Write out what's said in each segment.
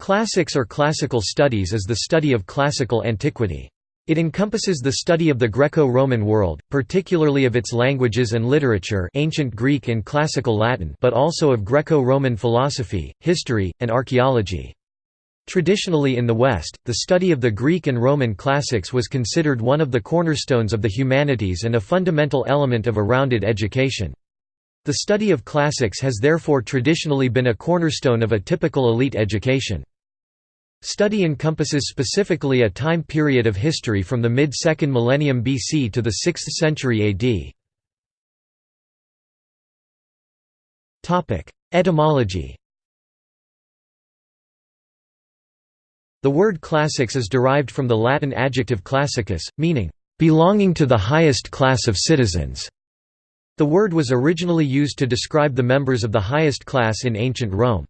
Classics or classical studies is the study of classical antiquity. It encompasses the study of the Greco-Roman world, particularly of its languages and literature ancient Greek and classical Latin but also of Greco-Roman philosophy, history, and archaeology. Traditionally in the West, the study of the Greek and Roman classics was considered one of the cornerstones of the humanities and a fundamental element of a rounded education. The study of classics has therefore traditionally been a cornerstone of a typical elite education. Study encompasses specifically a time period of history from the mid-2nd millennium BC to the 6th century AD. Etymology The word classics is derived from the Latin adjective classicus, meaning, "...belonging to the highest class of citizens". The word was originally used to describe the members of the highest class in ancient Rome.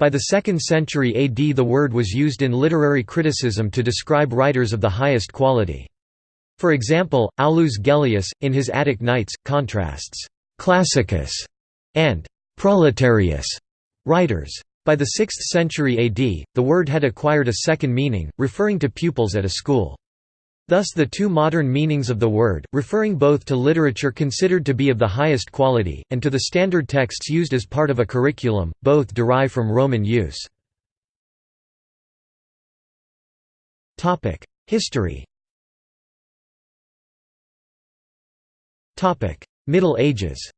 By the 2nd century AD the word was used in literary criticism to describe writers of the highest quality. For example, Aulus Gellius, in his Attic Nights, contrasts «classicus» and «proletarius» writers. By the 6th century AD, the word had acquired a second meaning, referring to pupils at a school. Thus the two modern meanings of the word, referring both to literature considered to be of the highest quality, and to the standard texts used as part of a curriculum, both derive from Roman use. History Middle Ages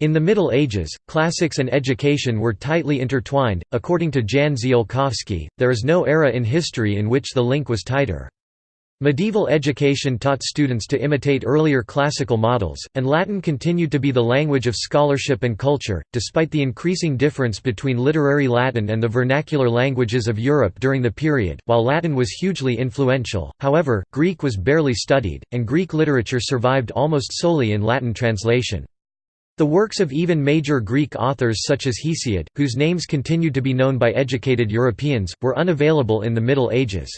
In the Middle Ages, classics and education were tightly intertwined. According to Jan Ziolkowski, there is no era in history in which the link was tighter. Medieval education taught students to imitate earlier classical models, and Latin continued to be the language of scholarship and culture, despite the increasing difference between literary Latin and the vernacular languages of Europe during the period. While Latin was hugely influential, however, Greek was barely studied, and Greek literature survived almost solely in Latin translation. The works of even major Greek authors such as Hesiod, whose names continued to be known by educated Europeans, were unavailable in the Middle Ages.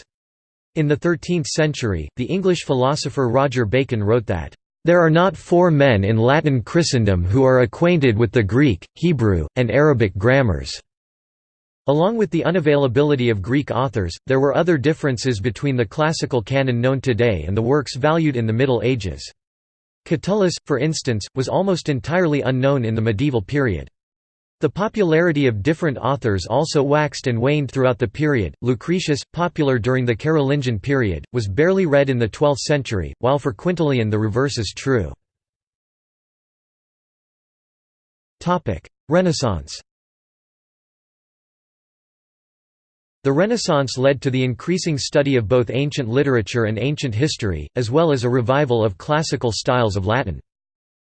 In the 13th century, the English philosopher Roger Bacon wrote that, "...there are not four men in Latin Christendom who are acquainted with the Greek, Hebrew, and Arabic grammars." Along with the unavailability of Greek authors, there were other differences between the classical canon known today and the works valued in the Middle Ages. Catullus, for instance, was almost entirely unknown in the medieval period. The popularity of different authors also waxed and waned throughout the period. Lucretius, popular during the Carolingian period, was barely read in the 12th century, while for Quintilian the reverse is true. Renaissance The Renaissance led to the increasing study of both ancient literature and ancient history, as well as a revival of classical styles of Latin.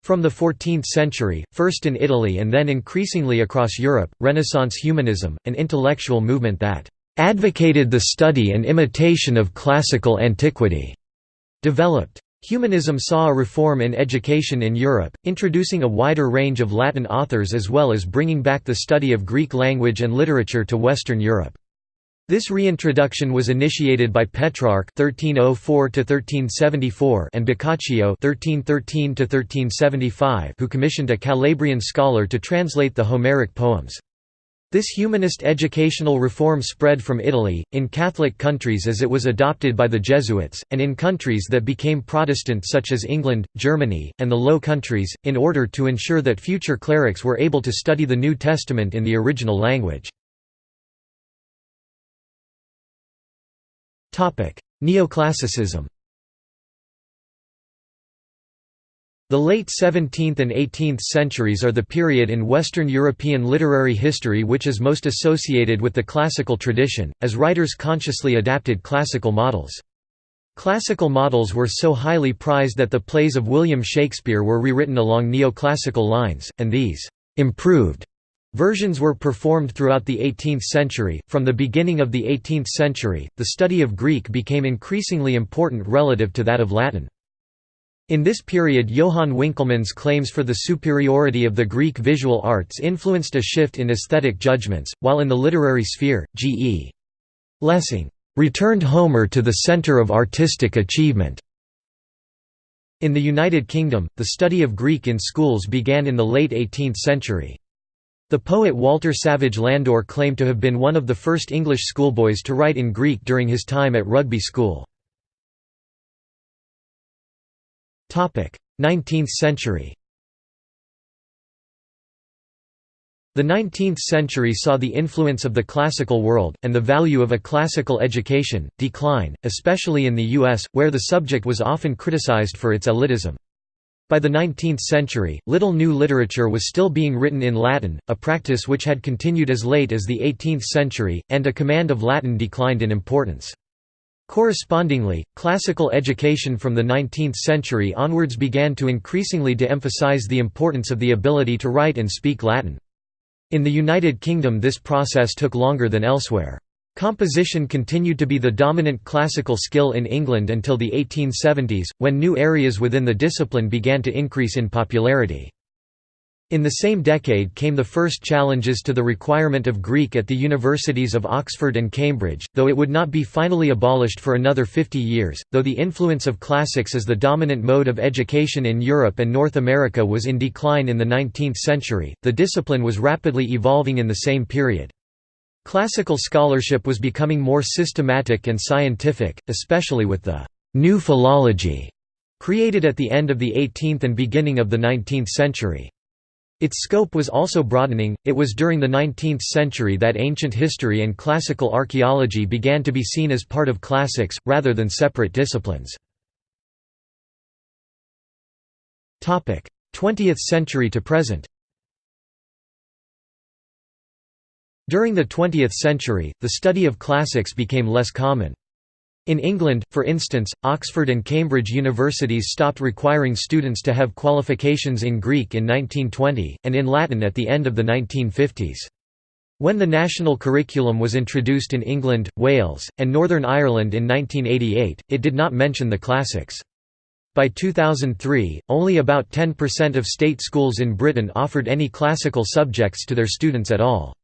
From the 14th century, first in Italy and then increasingly across Europe, Renaissance humanism, an intellectual movement that advocated the study and imitation of classical antiquity, developed. Humanism saw a reform in education in Europe, introducing a wider range of Latin authors as well as bringing back the study of Greek language and literature to Western Europe. This reintroduction was initiated by Petrarch (1304–1374) and Boccaccio (1313–1375), who commissioned a Calabrian scholar to translate the Homeric poems. This humanist educational reform spread from Italy, in Catholic countries as it was adopted by the Jesuits, and in countries that became Protestant such as England, Germany, and the Low Countries, in order to ensure that future clerics were able to study the New Testament in the original language. Neoclassicism The late 17th and 18th centuries are the period in Western European literary history which is most associated with the classical tradition, as writers consciously adapted classical models. Classical models were so highly prized that the plays of William Shakespeare were rewritten along neoclassical lines, and these improved Versions were performed throughout the 18th century. From the beginning of the 18th century, the study of Greek became increasingly important relative to that of Latin. In this period Johann Winckelmann's claims for the superiority of the Greek visual arts influenced a shift in aesthetic judgments, while in the literary sphere, G.E. Lessing returned Homer to the center of artistic achievement. In the United Kingdom, the study of Greek in schools began in the late 18th century. The poet Walter Savage Landor claimed to have been one of the first English schoolboys to write in Greek during his time at Rugby School. 19th century The 19th century saw the influence of the classical world, and the value of a classical education, decline, especially in the U.S., where the subject was often criticized for its elitism. By the 19th century, little new literature was still being written in Latin, a practice which had continued as late as the 18th century, and a command of Latin declined in importance. Correspondingly, classical education from the 19th century onwards began to increasingly de-emphasize the importance of the ability to write and speak Latin. In the United Kingdom this process took longer than elsewhere. Composition continued to be the dominant classical skill in England until the 1870s, when new areas within the discipline began to increase in popularity. In the same decade came the first challenges to the requirement of Greek at the universities of Oxford and Cambridge, though it would not be finally abolished for another 50 years. Though the influence of classics as the dominant mode of education in Europe and North America was in decline in the 19th century, the discipline was rapidly evolving in the same period. Classical scholarship was becoming more systematic and scientific, especially with the «new philology» created at the end of the 18th and beginning of the 19th century. Its scope was also broadening. It was during the 19th century that ancient history and classical archaeology began to be seen as part of classics, rather than separate disciplines. 20th century to present During the 20th century, the study of classics became less common. In England, for instance, Oxford and Cambridge universities stopped requiring students to have qualifications in Greek in 1920, and in Latin at the end of the 1950s. When the national curriculum was introduced in England, Wales, and Northern Ireland in 1988, it did not mention the classics. By 2003, only about 10% of state schools in Britain offered any classical subjects to their students at all.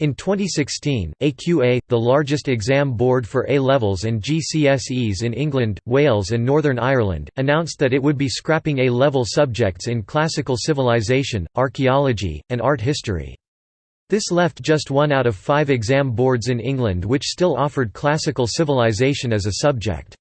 In 2016, AQA, the largest exam board for A-levels and GCSEs in England, Wales and Northern Ireland, announced that it would be scrapping A-level subjects in classical civilization, archaeology, and art history. This left just one out of five exam boards in England which still offered classical civilization as a subject.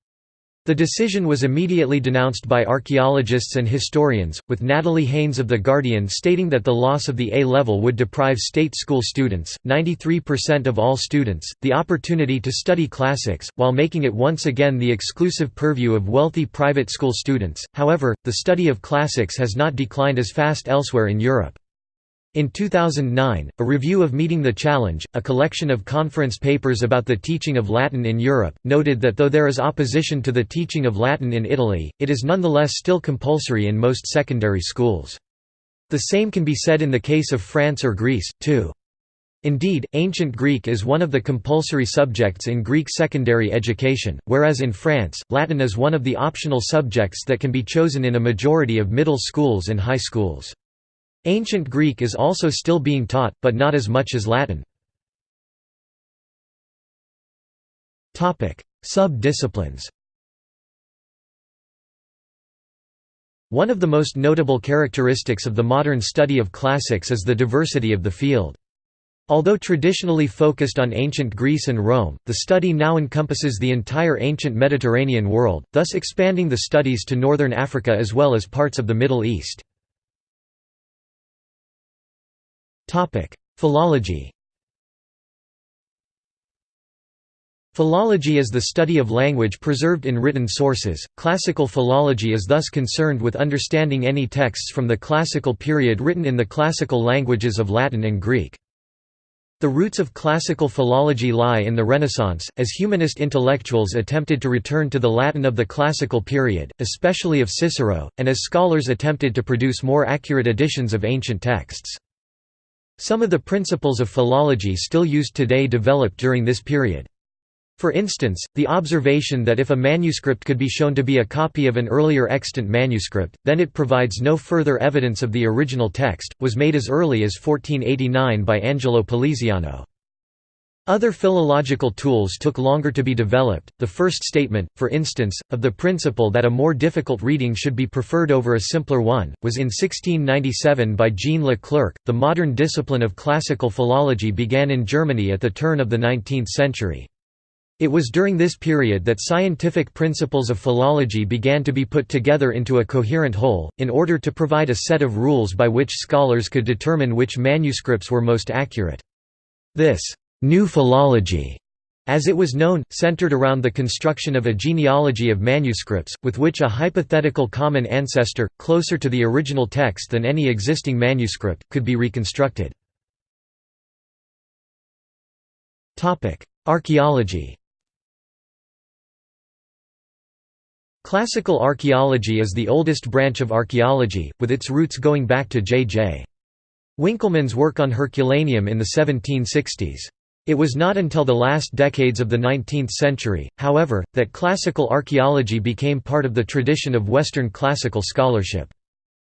The decision was immediately denounced by archaeologists and historians, with Natalie Haynes of The Guardian stating that the loss of the A level would deprive state school students, 93% of all students, the opportunity to study classics, while making it once again the exclusive purview of wealthy private school students. However, the study of classics has not declined as fast elsewhere in Europe. In 2009, a review of Meeting the Challenge, a collection of conference papers about the teaching of Latin in Europe, noted that though there is opposition to the teaching of Latin in Italy, it is nonetheless still compulsory in most secondary schools. The same can be said in the case of France or Greece, too. Indeed, Ancient Greek is one of the compulsory subjects in Greek secondary education, whereas in France, Latin is one of the optional subjects that can be chosen in a majority of middle schools and high schools. Ancient Greek is also still being taught, but not as much as Latin. Sub-disciplines One of the most notable characteristics of the modern study of classics is the diversity of the field. Although traditionally focused on ancient Greece and Rome, the study now encompasses the entire ancient Mediterranean world, thus expanding the studies to northern Africa as well as parts of the Middle East. Philology Philology is the study of language preserved in written sources. Classical philology is thus concerned with understanding any texts from the classical period written in the classical languages of Latin and Greek. The roots of classical philology lie in the Renaissance, as humanist intellectuals attempted to return to the Latin of the classical period, especially of Cicero, and as scholars attempted to produce more accurate editions of ancient texts. Some of the principles of philology still used today developed during this period. For instance, the observation that if a manuscript could be shown to be a copy of an earlier extant manuscript, then it provides no further evidence of the original text, was made as early as 1489 by Angelo Poliziano. Other philological tools took longer to be developed. The first statement, for instance, of the principle that a more difficult reading should be preferred over a simpler one, was in 1697 by Jean Leclerc. The modern discipline of classical philology began in Germany at the turn of the 19th century. It was during this period that scientific principles of philology began to be put together into a coherent whole, in order to provide a set of rules by which scholars could determine which manuscripts were most accurate. This New philology, as it was known, centered around the construction of a genealogy of manuscripts, with which a hypothetical common ancestor, closer to the original text than any existing manuscript, could be reconstructed. Archaeology Classical archaeology is the oldest branch of archaeology, with its roots going back to J.J. Winckelmann's work on Herculaneum in the 1760s. It was not until the last decades of the 19th century, however, that classical archaeology became part of the tradition of Western classical scholarship.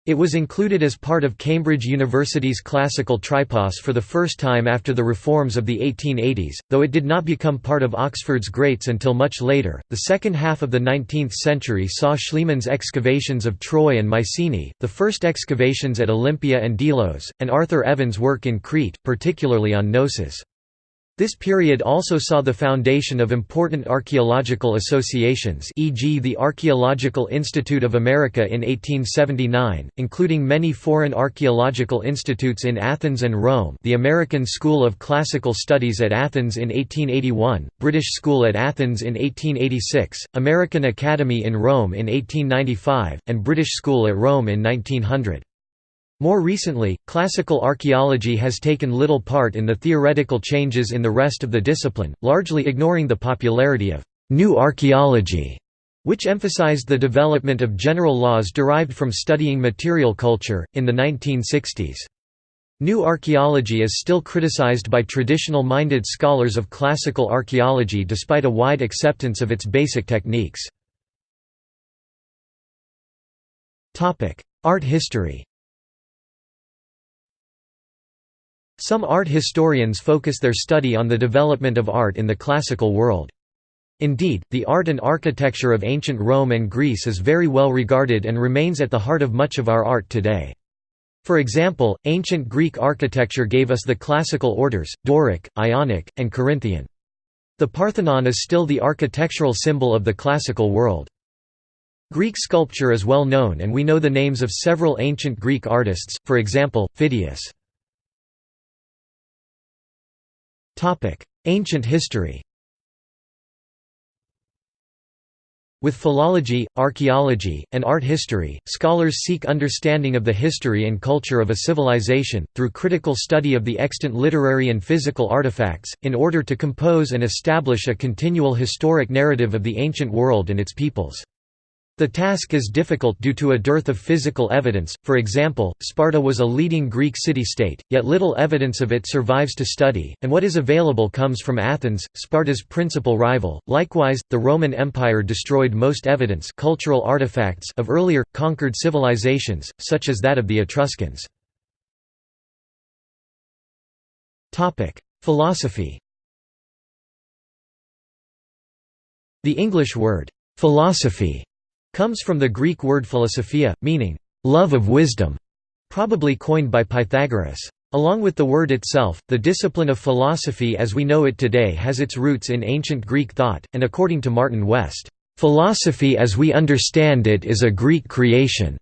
It was included as part of Cambridge University's classical tripos for the first time after the reforms of the 1880s, though it did not become part of Oxford's greats until much later. The second half of the 19th century saw Schliemann's excavations of Troy and Mycenae, the first excavations at Olympia and Delos, and Arthur Evans' work in Crete, particularly on Knossos. This period also saw the foundation of important archaeological associations e.g. the Archaeological Institute of America in 1879, including many foreign archaeological institutes in Athens and Rome the American School of Classical Studies at Athens in 1881, British School at Athens in 1886, American Academy in Rome in 1895, and British School at Rome in 1900. More recently, classical archaeology has taken little part in the theoretical changes in the rest of the discipline, largely ignoring the popularity of «new archaeology», which emphasized the development of general laws derived from studying material culture, in the 1960s. New archaeology is still criticized by traditional-minded scholars of classical archaeology despite a wide acceptance of its basic techniques. Art history Some art historians focus their study on the development of art in the classical world. Indeed, the art and architecture of ancient Rome and Greece is very well regarded and remains at the heart of much of our art today. For example, ancient Greek architecture gave us the classical orders, Doric, Ionic, and Corinthian. The Parthenon is still the architectural symbol of the classical world. Greek sculpture is well known and we know the names of several ancient Greek artists, for example, Phidias. Ancient history With philology, archaeology, and art history, scholars seek understanding of the history and culture of a civilization, through critical study of the extant literary and physical artifacts, in order to compose and establish a continual historic narrative of the ancient world and its peoples. The task is difficult due to a dearth of physical evidence, for example, Sparta was a leading Greek city-state, yet little evidence of it survives to study, and what is available comes from Athens, Sparta's principal rival. Likewise, the Roman Empire destroyed most evidence cultural artifacts of earlier, conquered civilizations, such as that of the Etruscans. Philosophy The English word, philosophy comes from the Greek word philosophia, meaning, love of wisdom, probably coined by Pythagoras. Along with the word itself, the discipline of philosophy as we know it today has its roots in ancient Greek thought, and according to Martin West, "...philosophy as we understand it is a Greek creation."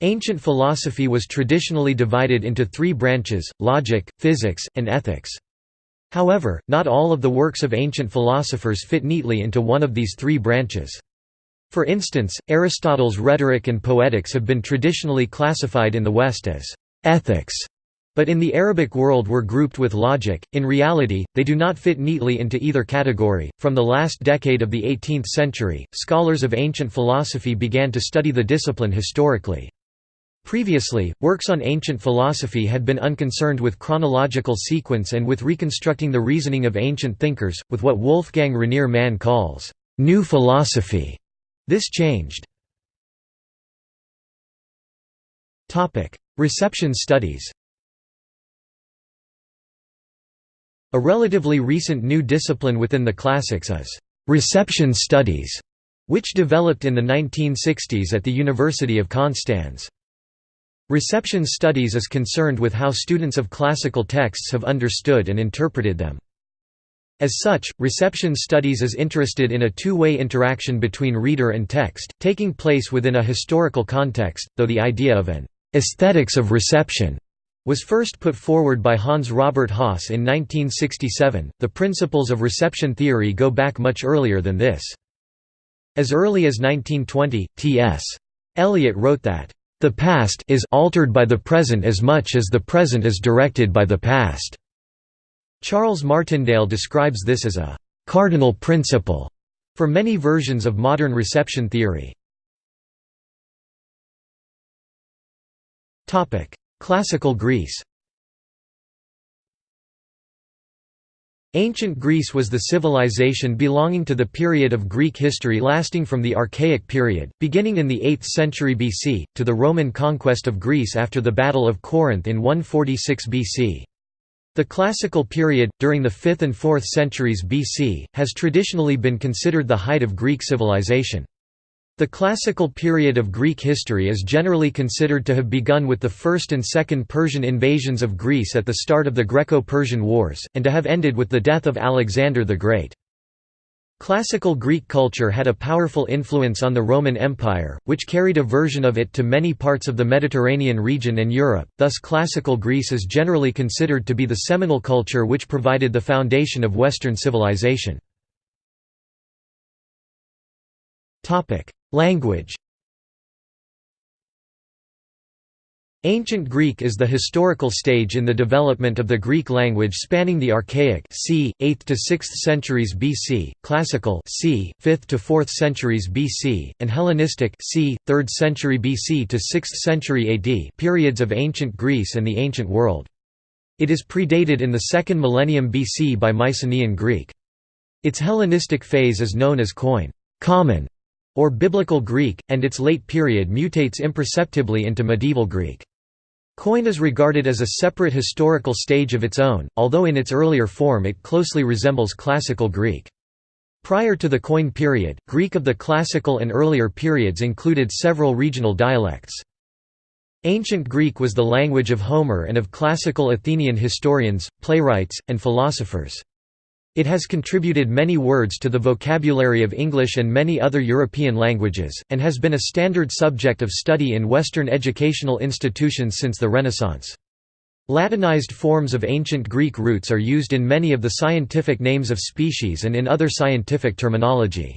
Ancient philosophy was traditionally divided into three branches, logic, physics, and ethics. However, not all of the works of ancient philosophers fit neatly into one of these three branches. For instance, Aristotle's Rhetoric and Poetics have been traditionally classified in the West as ethics, but in the Arabic world were grouped with logic. In reality, they do not fit neatly into either category. From the last decade of the 18th century, scholars of ancient philosophy began to study the discipline historically. Previously, works on ancient philosophy had been unconcerned with chronological sequence and with reconstructing the reasoning of ancient thinkers, with what Wolfgang Rainer Mann calls, new philosophy. This changed. Reception studies A relatively recent new discipline within the classics is reception studies, which developed in the 1960s at the University of Konstanz. Reception studies is concerned with how students of classical texts have understood and interpreted them. As such, reception studies is interested in a two-way interaction between reader and text, taking place within a historical context, though the idea of an «aesthetics of reception» was first put forward by Hans Robert Jauss in 1967. The principles of reception theory go back much earlier than this. As early as 1920, T.S. Eliot wrote that, "...the past is altered by the present as much as the present is directed by the past." Charles Martindale describes this as a «cardinal principle» for many versions of modern reception theory. Classical Greece Ancient Greece was the civilization belonging to the period of Greek history lasting from the Archaic period, beginning in the 8th century BC, to the Roman conquest of Greece after the Battle of Corinth in 146 BC. The Classical period, during the 5th and 4th centuries BC, has traditionally been considered the height of Greek civilization. The classical period of Greek history is generally considered to have begun with the First and Second Persian invasions of Greece at the start of the Greco-Persian Wars, and to have ended with the death of Alexander the Great. Classical Greek culture had a powerful influence on the Roman Empire, which carried a version of it to many parts of the Mediterranean region and Europe, thus Classical Greece is generally considered to be the seminal culture which provided the foundation of Western civilization. Language Ancient Greek is the historical stage in the development of the Greek language spanning the Archaic c. 8th to 6th centuries BC, Classical c. 5th to 4th centuries BC, and Hellenistic c. 3rd century BC to 6th century AD periods of ancient Greece and the ancient world. It is predated in the second millennium BC by Mycenaean Greek. Its Hellenistic phase is known as Koine common", or Biblical Greek, and its late period mutates imperceptibly into medieval Greek. Koine is regarded as a separate historical stage of its own, although in its earlier form it closely resembles Classical Greek. Prior to the Koine period, Greek of the Classical and earlier periods included several regional dialects. Ancient Greek was the language of Homer and of classical Athenian historians, playwrights, and philosophers. It has contributed many words to the vocabulary of English and many other European languages, and has been a standard subject of study in Western educational institutions since the Renaissance. Latinized forms of ancient Greek roots are used in many of the scientific names of species and in other scientific terminology.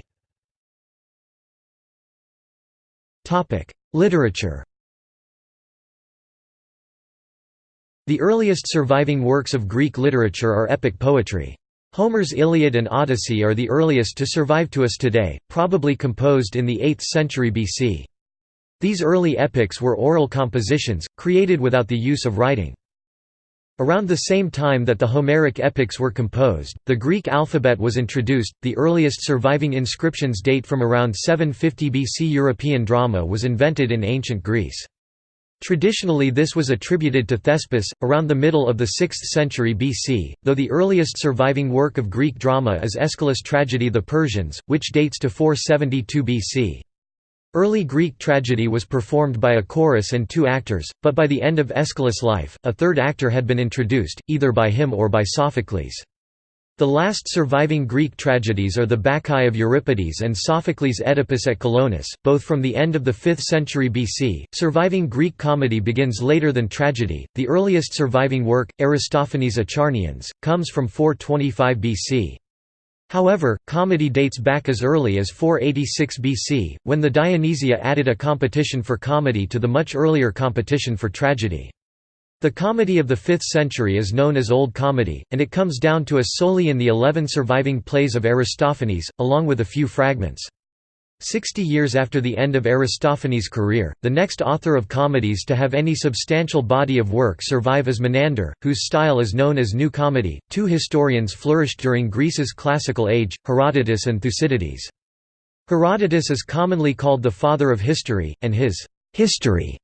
Literature The earliest surviving works of Greek literature are epic poetry. Homer's Iliad and Odyssey are the earliest to survive to us today, probably composed in the 8th century BC. These early epics were oral compositions, created without the use of writing. Around the same time that the Homeric epics were composed, the Greek alphabet was introduced. The earliest surviving inscriptions date from around 750 BC. European drama was invented in ancient Greece. Traditionally this was attributed to Thespis, around the middle of the 6th century BC, though the earliest surviving work of Greek drama is Aeschylus' tragedy The Persians, which dates to 472 BC. Early Greek tragedy was performed by a chorus and two actors, but by the end of Aeschylus' life, a third actor had been introduced, either by him or by Sophocles. The last surviving Greek tragedies are the Bacchae of Euripides and Sophocles' Oedipus at Colonus, both from the end of the 5th century BC. Surviving Greek comedy begins later than tragedy. The earliest surviving work, Aristophanes' Acharnians, comes from 425 BC. However, comedy dates back as early as 486 BC, when the Dionysia added a competition for comedy to the much earlier competition for tragedy. The comedy of the 5th century is known as Old Comedy, and it comes down to us solely in the eleven surviving plays of Aristophanes, along with a few fragments. Sixty years after the end of Aristophanes' career, the next author of comedies to have any substantial body of work survive is Menander, whose style is known as New Comedy. Two historians flourished during Greece's classical age, Herodotus and Thucydides. Herodotus is commonly called the father of history, and his history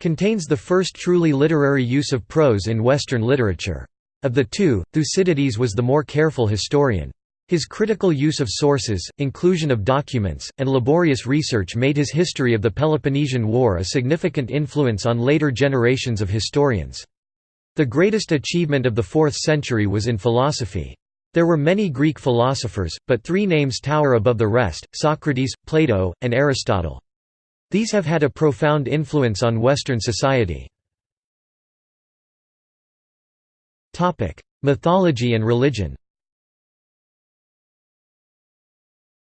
contains the first truly literary use of prose in Western literature. Of the two, Thucydides was the more careful historian. His critical use of sources, inclusion of documents, and laborious research made his history of the Peloponnesian War a significant influence on later generations of historians. The greatest achievement of the 4th century was in philosophy. There were many Greek philosophers, but three names tower above the rest, Socrates, Plato, and Aristotle. These have had a profound influence on Western society. Mythology and religion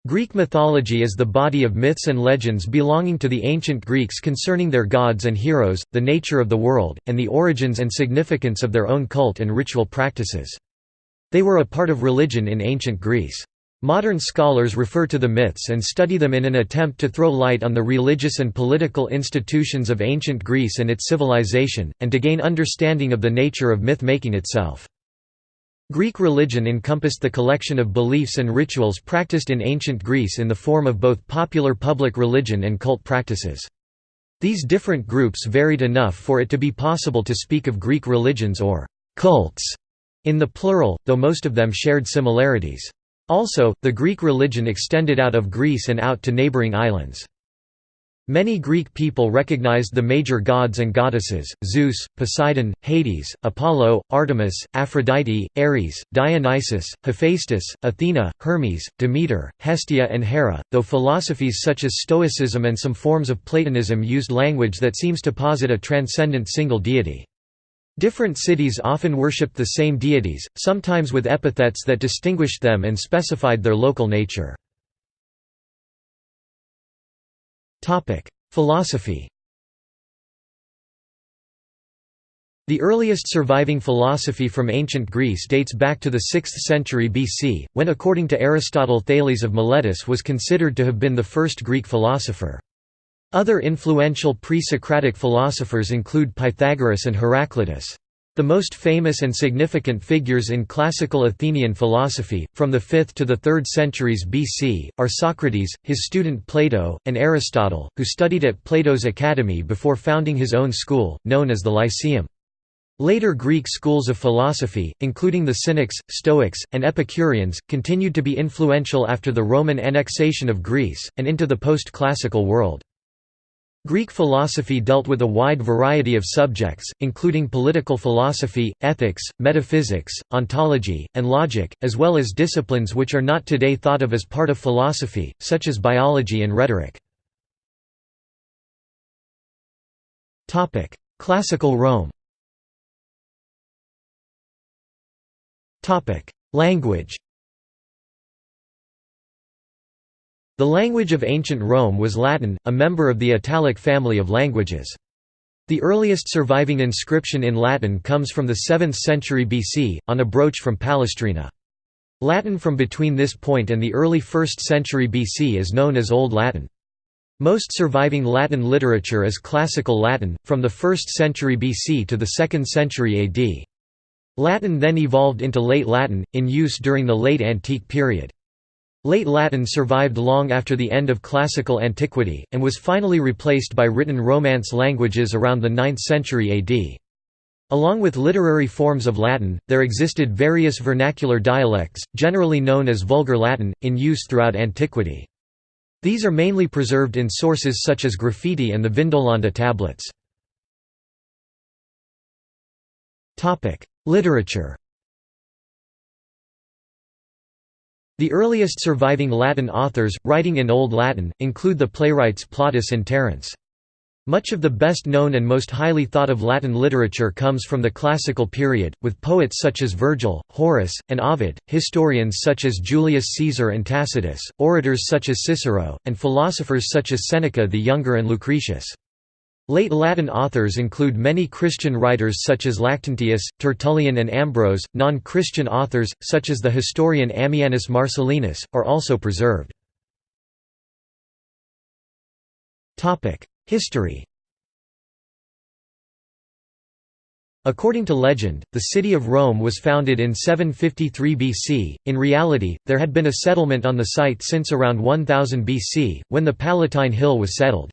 Greek mythology is the body of myths and legends belonging to the ancient Greeks concerning their gods and heroes, the nature of the world, and the origins and significance of their own cult and ritual practices. They were a part of religion in ancient Greece. Modern scholars refer to the myths and study them in an attempt to throw light on the religious and political institutions of ancient Greece and its civilization, and to gain understanding of the nature of myth-making itself. Greek religion encompassed the collection of beliefs and rituals practiced in ancient Greece in the form of both popular public religion and cult practices. These different groups varied enough for it to be possible to speak of Greek religions or «cults» in the plural, though most of them shared similarities. Also, the Greek religion extended out of Greece and out to neighboring islands. Many Greek people recognized the major gods and goddesses, Zeus, Poseidon, Hades, Apollo, Artemis, Aphrodite, Ares, Dionysus, Hephaestus, Athena, Hermes, Demeter, Hestia and Hera, though philosophies such as Stoicism and some forms of Platonism used language that seems to posit a transcendent single deity. Different cities often worshipped the same deities, sometimes with epithets that distinguished them and specified their local nature. Philosophy The earliest surviving philosophy from ancient Greece dates back to the 6th century BC, when according to Aristotle Thales of Miletus was considered to have been the first Greek philosopher. Other influential pre-Socratic philosophers include Pythagoras and Heraclitus. The most famous and significant figures in classical Athenian philosophy, from the 5th to the 3rd centuries BC, are Socrates, his student Plato, and Aristotle, who studied at Plato's academy before founding his own school, known as the Lyceum. Later Greek schools of philosophy, including the Cynics, Stoics, and Epicureans, continued to be influential after the Roman annexation of Greece, and into the post-classical world. Greek philosophy dealt with a wide variety of subjects, including political philosophy, ethics, metaphysics, ontology, and logic, as well as disciplines which are not today thought of as part of philosophy, such as biology and rhetoric. Classical Rome Language The language of ancient Rome was Latin, a member of the Italic family of languages. The earliest surviving inscription in Latin comes from the 7th century BC, on a brooch from Palestrina. Latin from between this point and the early 1st century BC is known as Old Latin. Most surviving Latin literature is Classical Latin, from the 1st century BC to the 2nd century AD. Latin then evolved into Late Latin, in use during the Late Antique period. Late Latin survived long after the end of Classical antiquity, and was finally replaced by written Romance languages around the 9th century AD. Along with literary forms of Latin, there existed various vernacular dialects, generally known as Vulgar Latin, in use throughout antiquity. These are mainly preserved in sources such as graffiti and the Vindolanda tablets. Literature The earliest surviving Latin authors, writing in Old Latin, include the playwrights Plautus and Terence. Much of the best known and most highly thought of Latin literature comes from the classical period, with poets such as Virgil, Horace, and Ovid, historians such as Julius Caesar and Tacitus, orators such as Cicero, and philosophers such as Seneca the Younger and Lucretius. Late Latin authors include many Christian writers such as Lactantius, Tertullian and Ambrose. Non-Christian authors, such as the historian Ammianus Marcellinus, are also preserved. History According to legend, the city of Rome was founded in 753 BC. In reality, there had been a settlement on the site since around 1000 BC, when the Palatine Hill was settled.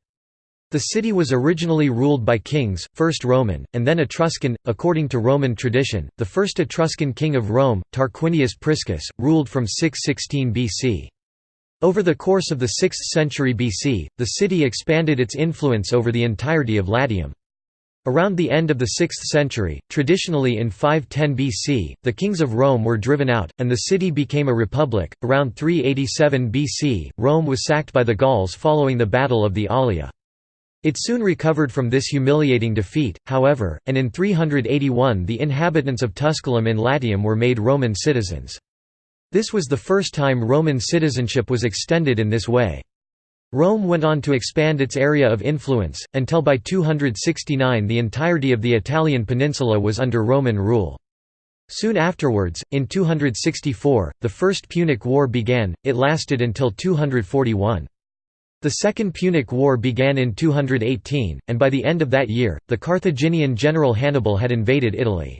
The city was originally ruled by kings, first Roman, and then Etruscan. According to Roman tradition, the first Etruscan king of Rome, Tarquinius Priscus, ruled from 616 BC. Over the course of the 6th century BC, the city expanded its influence over the entirety of Latium. Around the end of the 6th century, traditionally in 510 BC, the kings of Rome were driven out, and the city became a republic. Around 387 BC, Rome was sacked by the Gauls following the Battle of the Allia. It soon recovered from this humiliating defeat, however, and in 381 the inhabitants of Tusculum in Latium were made Roman citizens. This was the first time Roman citizenship was extended in this way. Rome went on to expand its area of influence, until by 269 the entirety of the Italian peninsula was under Roman rule. Soon afterwards, in 264, the First Punic War began, it lasted until 241. The Second Punic War began in 218, and by the end of that year, the Carthaginian general Hannibal had invaded Italy.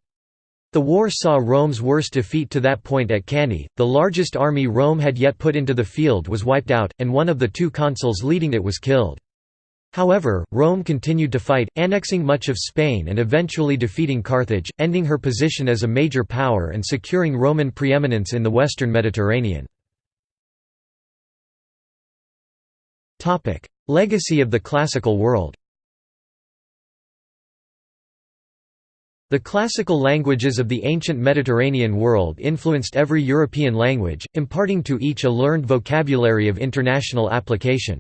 The war saw Rome's worst defeat to that point at Cannae, the largest army Rome had yet put into the field was wiped out, and one of the two consuls leading it was killed. However, Rome continued to fight, annexing much of Spain and eventually defeating Carthage, ending her position as a major power and securing Roman preeminence in the western Mediterranean. Legacy of the classical world The classical languages of the ancient Mediterranean world influenced every European language, imparting to each a learned vocabulary of international application.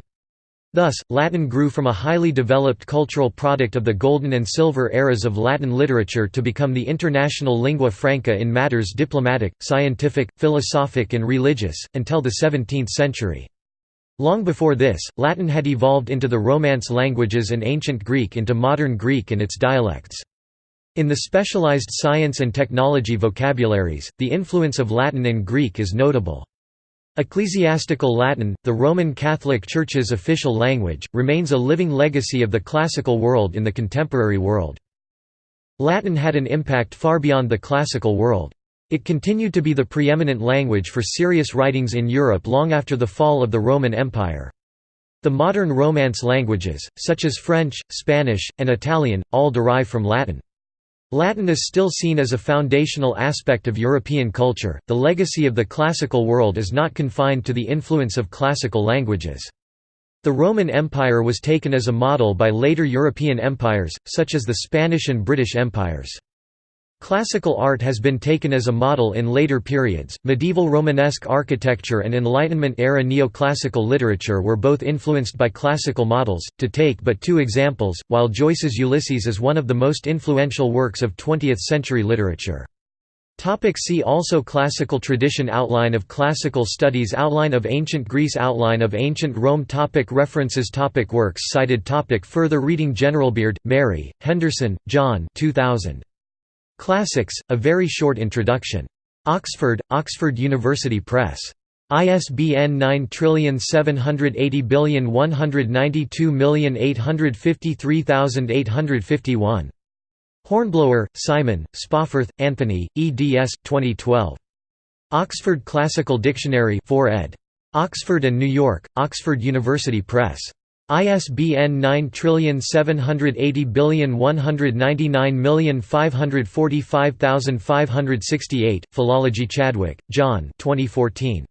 Thus, Latin grew from a highly developed cultural product of the Golden and Silver eras of Latin literature to become the international lingua franca in matters diplomatic, scientific, philosophic and religious, until the 17th century. Long before this, Latin had evolved into the Romance languages and Ancient Greek into modern Greek and its dialects. In the specialized science and technology vocabularies, the influence of Latin and Greek is notable. Ecclesiastical Latin, the Roman Catholic Church's official language, remains a living legacy of the classical world in the contemporary world. Latin had an impact far beyond the classical world. It continued to be the preeminent language for serious writings in Europe long after the fall of the Roman Empire. The modern Romance languages, such as French, Spanish, and Italian, all derive from Latin. Latin is still seen as a foundational aspect of European culture. The legacy of the classical world is not confined to the influence of classical languages. The Roman Empire was taken as a model by later European empires, such as the Spanish and British empires. Classical art has been taken as a model in later periods. Medieval Romanesque architecture and Enlightenment era neoclassical literature were both influenced by classical models. To take but two examples, while Joyce's Ulysses is one of the most influential works of 20th century literature. See also Classical tradition Outline of Classical Studies Outline of Ancient Greece Outline of Ancient Rome topic References topic Works cited topic Further reading Generalbeard, Mary, Henderson, John 2000. Classics, A Very Short Introduction. Oxford, Oxford University Press. ISBN 9780192853851. Hornblower, Simon, Spawforth, Anthony, eds. 2012. Oxford Classical Dictionary 4 ed. Oxford and New York, Oxford University Press. ISBN 9780199545568. Philology Chadwick, John. 2014.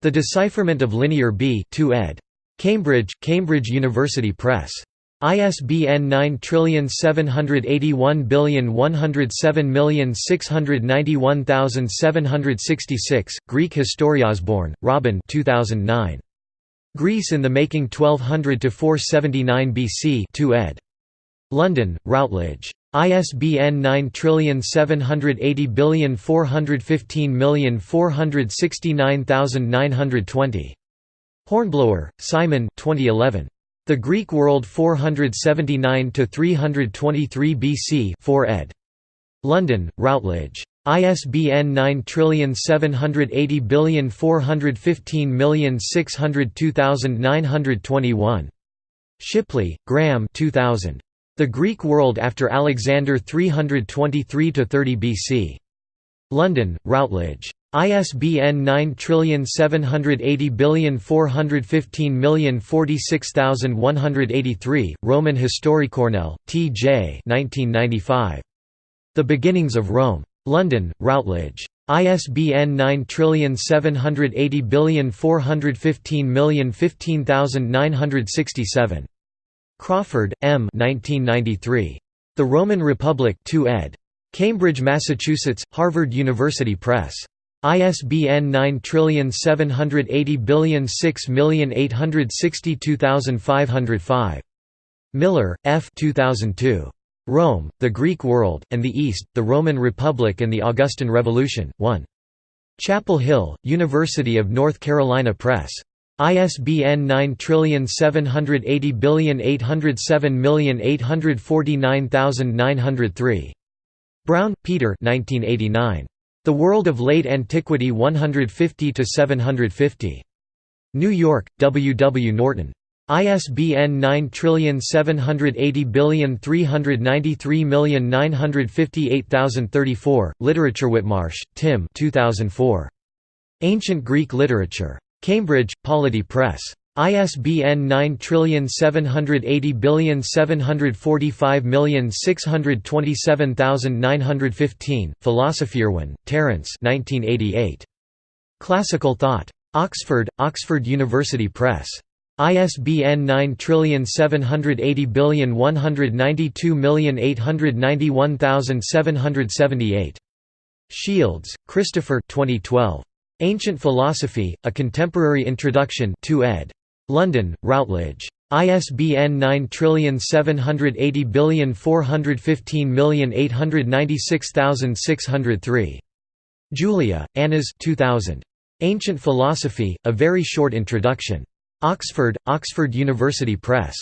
The Decipherment of Linear B. 2 ed. Cambridge, Cambridge University Press. ISBN 9781107691766. Greek Historiasborn, Robin. 2009. Greece in the Making 1200–479 BC 2 ed. London, Routledge. ISBN 9780415469920. Hornblower, Simon 2011. The Greek World 479–323 BC 4 ed. London, Routledge. ISBN 9780415602921. Shipley, Graham 2000. The Greek World After Alexander 323–30 BC. London, Routledge. ISBN 9780415046183, Roman Historicornell, T. J. 1995. The Beginnings of Rome. London, Routledge. ISBN 9780415015967. Crawford, M. 1993. The Roman Republic 2 ed. Cambridge, Massachusetts, Harvard University Press. ISBN 9780006862505. Millar, F. 2002. Rome, The Greek World, and the East, The Roman Republic and the Augustan Revolution, 1. Chapel Hill, University of North Carolina Press. ISBN 9780807849903. Brown, Peter 1989. The World of Late Antiquity 150–750. New York, W. W. Norton. ISBN 9780393958034, Literature Whitmarsh, Tim 2004. Ancient Greek Literature. Cambridge, Polity Press. ISBN 9780745627915, Philosophy. Terence 1988. Classical Thought. Oxford, Oxford University Press. ISBN 9780192891778. Shields, Christopher 2012. Ancient Philosophy, A Contemporary Introduction 2 ed. London, Routledge. ISBN 9780415896603. Julia, Annas 2000. Ancient Philosophy, A Very Short Introduction. Oxford, Oxford University Press.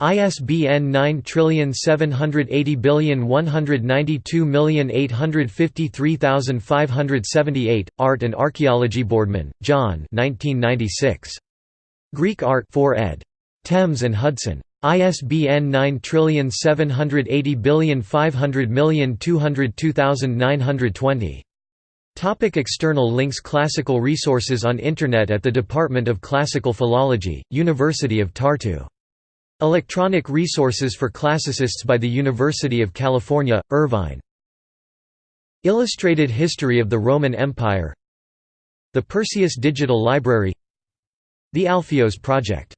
ISBN 9780192853578, Art and Archaeology Boardman, John 1996. Greek Art 4 ed. Thames and Hudson. ISBN 9780500202920. Topic external links Classical resources on Internet at the Department of Classical Philology, University of Tartu. Electronic resources for classicists by the University of California, Irvine. Illustrated History of the Roman Empire The Perseus Digital Library The Alpheios Project